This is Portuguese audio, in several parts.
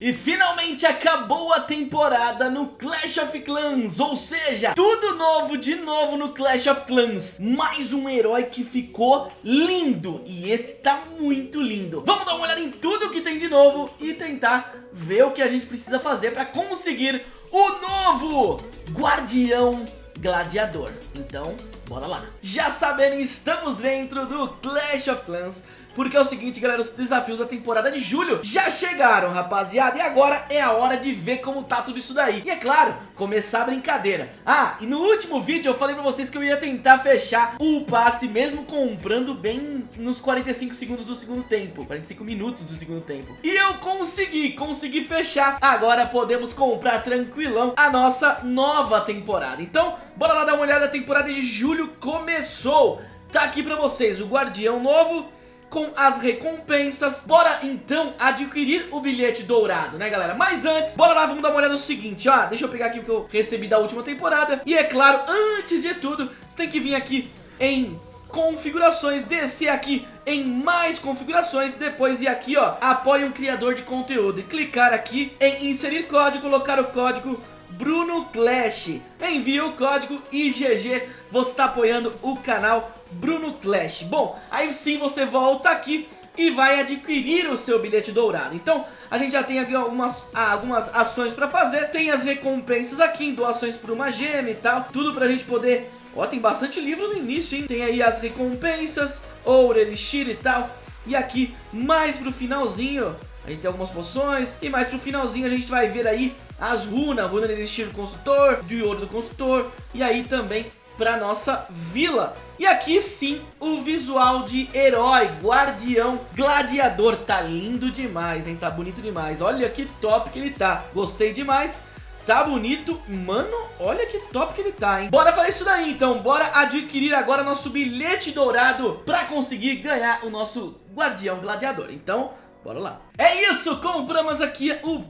E finalmente acabou a temporada no Clash of Clans, ou seja, tudo novo de novo no Clash of Clans. Mais um herói que ficou lindo, e esse tá muito lindo. Vamos dar uma olhada em tudo que tem de novo e tentar ver o que a gente precisa fazer para conseguir o novo Guardião Gladiador. Então, bora lá. Já sabendo, estamos dentro do Clash of Clans porque é o seguinte, galera, os desafios da temporada de julho já chegaram, rapaziada. E agora é a hora de ver como tá tudo isso daí. E é claro, começar a brincadeira. Ah, e no último vídeo eu falei pra vocês que eu ia tentar fechar o passe mesmo comprando bem nos 45 segundos do segundo tempo. 45 minutos do segundo tempo. E eu consegui, consegui fechar. Agora podemos comprar tranquilão a nossa nova temporada. Então, bora lá dar uma olhada. A temporada de julho começou. Tá aqui pra vocês o Guardião novo com as recompensas. Bora então adquirir o bilhete dourado, né galera? Mas antes, bora lá, vamos dar uma olhada no seguinte, ó. Deixa eu pegar aqui o que eu recebi da última temporada. E é claro, antes de tudo, você tem que vir aqui em configurações, descer aqui em mais configurações, depois ir aqui ó, apoie um criador de conteúdo e clicar aqui em inserir código, colocar o código Bruno Clash. Envia o código IGG, você está apoiando o canal Bruno Clash. Bom, aí sim você volta aqui e vai adquirir o seu bilhete dourado. Então, a gente já tem aqui algumas, algumas ações para fazer, tem as recompensas aqui, doações por uma gema e tal, tudo pra gente poder... Ó, tem bastante livro no início, hein? Tem aí as recompensas, ouro, elixir e tal. E aqui, mais pro finalzinho, a gente tem algumas poções. E mais pro finalzinho a gente vai ver aí as runas, runa de elixir do construtor, de ouro do construtor. E aí também pra nossa vila. E aqui sim, o visual de herói, guardião, gladiador. Tá lindo demais, hein? Tá bonito demais. Olha que top que ele tá. Gostei demais. Tá bonito. Mano, olha que top que ele tá, hein? Bora fazer isso daí, então. Bora adquirir agora nosso bilhete dourado pra conseguir ganhar o nosso guardião gladiador. Então, bora lá. É isso, compramos aqui o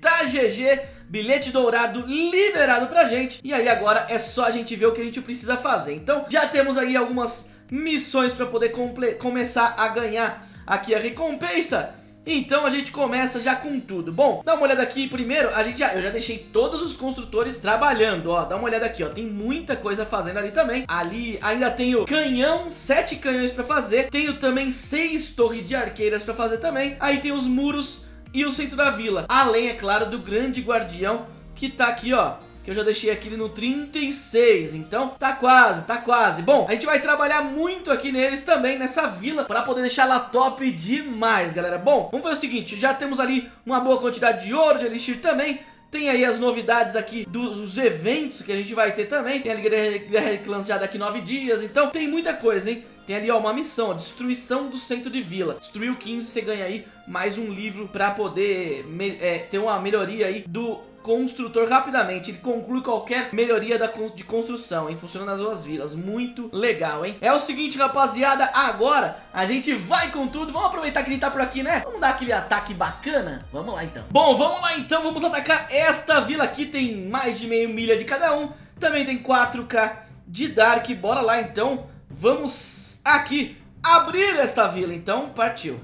tá GG bilhete dourado liberado pra gente. E aí agora é só a gente ver o que a gente precisa fazer. Então já temos aí algumas missões pra poder começar a ganhar aqui a recompensa. Então a gente começa já com tudo. Bom, dá uma olhada aqui primeiro, a gente já, eu já deixei todos os construtores trabalhando, ó. Dá uma olhada aqui, ó, tem muita coisa fazendo ali também. Ali ainda tenho canhão, sete canhões pra fazer. Tenho também seis torres de arqueiras pra fazer também. Aí tem os muros e o centro da vila. Além, é claro, do grande guardião que tá aqui, ó que eu já deixei aqui no 36, então tá quase, tá quase. Bom, a gente vai trabalhar muito aqui neles também, nessa vila, para poder deixar ela top demais, galera. Bom, vamos fazer o seguinte, já temos ali uma boa quantidade de ouro, de elixir também, tem aí as novidades aqui dos eventos que a gente vai ter também. Tem a Guerra de Clans já daqui nove dias. Então tem muita coisa, hein? Tem ali ó, uma missão, ó, destruição do centro de vila. Destruiu 15, você ganha aí mais um livro pra poder é, ter uma melhoria aí do construtor rapidamente. Ele conclui qualquer melhoria da, de construção, hein? Funciona nas suas vilas. Muito legal, hein? É o seguinte, rapaziada. Agora a gente vai com tudo. Vamos aproveitar que gente tá por aqui, né? Vamos dar aquele ataque bacana? Vamos lá, então. Bom, vamos lá, então. Vamos atacar esta vila aqui. Tem mais de meio milha de cada um. Também tem 4k de Dark. Bora lá, então. Vamos aqui abrir esta vila. Então, partiu.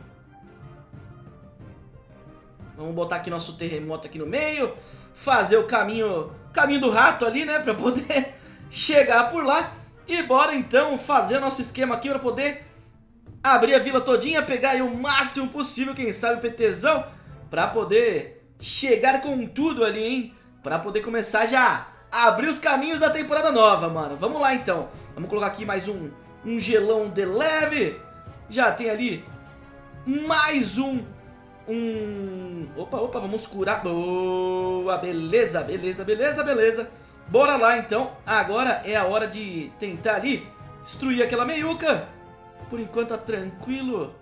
Vamos botar aqui nosso terremoto aqui no meio fazer o caminho, caminho do rato ali, né, pra poder chegar por lá. E bora então fazer nosso esquema aqui pra poder abrir a vila todinha, pegar aí o máximo possível, quem sabe o PTzão, pra poder chegar com tudo ali, hein, pra poder começar já a abrir os caminhos da temporada nova, mano. Vamos lá então, vamos colocar aqui mais um, um gelão de leve, já tem ali mais um um... Opa, opa, vamos curar. Boa, beleza, beleza, beleza, beleza. Bora lá, então. Agora é a hora de tentar ali destruir aquela meiuca. Por enquanto tá tranquilo.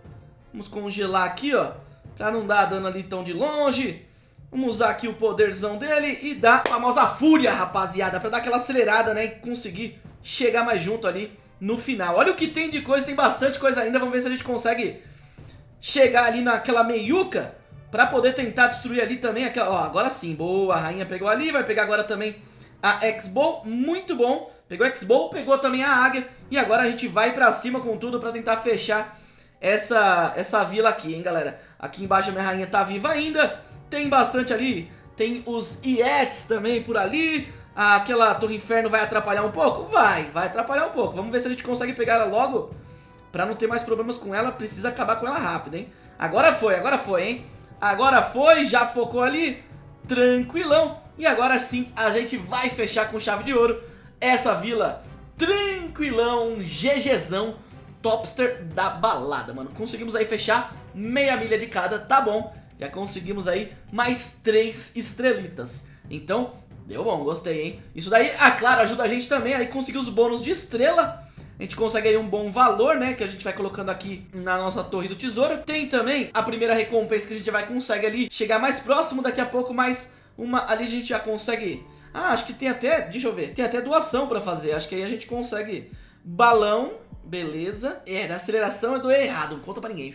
Vamos congelar aqui, ó. Pra não dar dano ali tão de longe. Vamos usar aqui o poderzão dele e dar a famosa fúria, rapaziada. Pra dar aquela acelerada, né? E conseguir chegar mais junto ali no final. Olha o que tem de coisa, tem bastante coisa ainda. Vamos ver se a gente consegue chegar ali naquela meiuca pra poder tentar destruir ali também aquela... Ó, agora sim, boa, a rainha pegou ali, vai pegar agora também a X-Bow, muito bom. Pegou a X-Bow, pegou também a águia e agora a gente vai pra cima com tudo pra tentar fechar essa, essa vila aqui, hein, galera. Aqui embaixo a minha rainha tá viva ainda Tem bastante ali, tem os Iets também por ali. Aquela Torre Inferno vai atrapalhar um pouco? Vai, vai atrapalhar um pouco. Vamos ver se a gente consegue pegar ela logo. Pra não ter mais problemas com ela, precisa acabar com ela rápido, hein? Agora foi, agora foi, hein? Agora foi, já focou ali. Tranquilão. E agora sim, a gente vai fechar com chave de ouro essa vila. Tranquilão, GGzão, topster da balada, mano. Conseguimos aí fechar meia milha de cada, tá bom. Já conseguimos aí mais três estrelitas. Então, deu bom, gostei, hein? Isso daí, ah, claro, ajuda a gente também aí conseguir os bônus de estrela a gente consegue aí um bom valor, né, que a gente vai colocando aqui na nossa torre do tesouro. Tem também a primeira recompensa que a gente vai consegue ali chegar mais próximo daqui a pouco, mas uma ali a gente já consegue... Ah, acho que tem até, deixa eu ver, tem até doação pra fazer, acho que aí a gente consegue balão, beleza. É, da aceleração eu dou errado, não conta pra ninguém.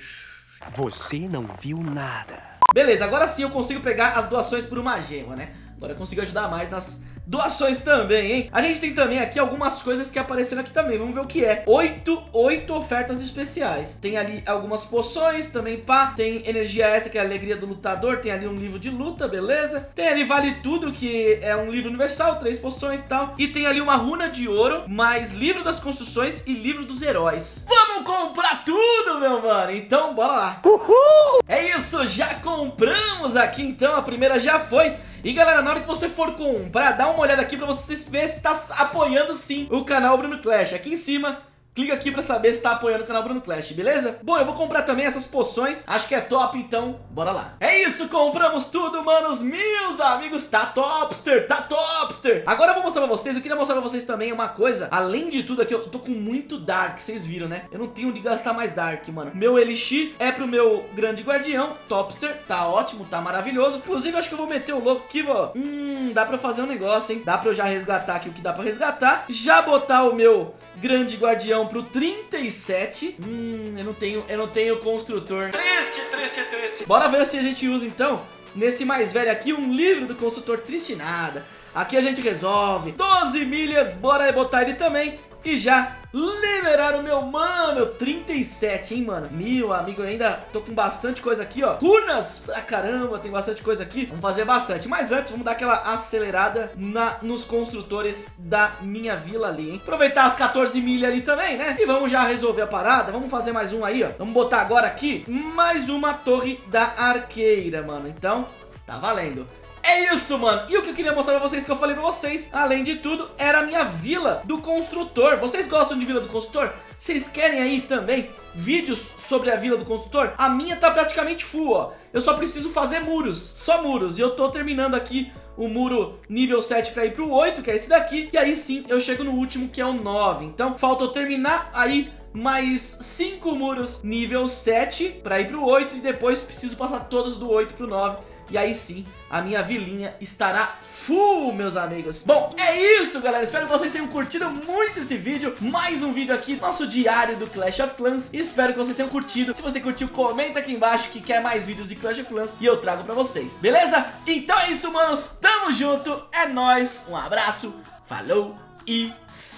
Você não viu nada. Beleza, agora sim eu consigo pegar as doações por uma gema, né? Agora eu consigo ajudar mais nas doações também, hein? A gente tem também aqui algumas coisas que apareceram aqui também, vamos ver o que é. Oito, oito ofertas especiais. Tem ali algumas poções também, pá. Tem energia essa que é a alegria do lutador, tem ali um livro de luta, beleza? Tem ali vale tudo, que é um livro universal, três poções e tal. E tem ali uma runa de ouro, mais livro das construções e livro dos heróis. Vamos comprar tudo, meu mano! Então, bora lá. Uhul! É isso, já compramos aqui então, a primeira já foi. E galera, na hora que você for comprar, dá uma olhada aqui pra você ver se tá apoiando sim o canal Bruno Clash. Aqui em cima Clica aqui pra saber se tá apoiando o canal Bruno Clash, beleza? Bom, eu vou comprar também essas poções, acho que é top, então bora lá. É isso, compramos tudo, manos, meus amigos, tá topster, tá topster. Agora eu vou mostrar pra vocês, eu queria mostrar pra vocês também uma coisa, além de tudo aqui, eu tô com muito Dark, vocês viram, né? Eu não tenho onde gastar mais Dark, mano. Meu Elixir é pro meu grande guardião, topster, tá ótimo, tá maravilhoso. Inclusive, acho que eu vou meter o louco aqui, ó. Hum, dá pra fazer um negócio, hein? Dá pra eu já resgatar aqui o que dá pra resgatar. Já botar o meu grande guardião pro 37. Hum, eu não tenho, eu não tenho construtor. Triste, triste, triste. Bora ver se a gente usa então, nesse mais velho aqui, um livro do construtor triste nada. Aqui a gente resolve. 12 milhas, bora botar ele também. E já liberaram o meu mano. 37, hein, mano? Meu amigo, ainda tô com bastante coisa aqui, ó. Runas pra caramba, tem bastante coisa aqui. Vamos fazer bastante, mas antes vamos dar aquela acelerada na, nos construtores da minha vila ali, hein? Aproveitar as 14 milhas ali também, né? E vamos já resolver a parada, vamos fazer mais um aí, ó. Vamos botar agora aqui mais uma torre da arqueira, mano. Então, tá valendo é isso, mano. E o que eu queria mostrar pra vocês, que eu falei pra vocês, além de tudo, era a minha vila do construtor. Vocês gostam de vila do construtor? Vocês querem aí também vídeos sobre a vila do construtor? A minha tá praticamente full, ó. Eu só preciso fazer muros, só muros. E eu tô terminando aqui o muro nível 7 para ir pro 8, que é esse daqui. E aí sim, eu chego no último, que é o 9. Então, falta eu terminar aí mais 5 muros nível 7 para ir pro 8. E depois preciso passar todos do 8 pro 9 e aí sim, a minha vilinha estará full, meus amigos. Bom, é isso, galera. Espero que vocês tenham curtido muito esse vídeo. Mais um vídeo aqui, nosso diário do Clash of Clans. Espero que vocês tenham curtido. Se você curtiu, comenta aqui embaixo que quer mais vídeos de Clash of Clans e eu trago pra vocês. Beleza? Então é isso, manos. Tamo junto. É nóis. Um abraço. Falou e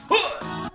fui!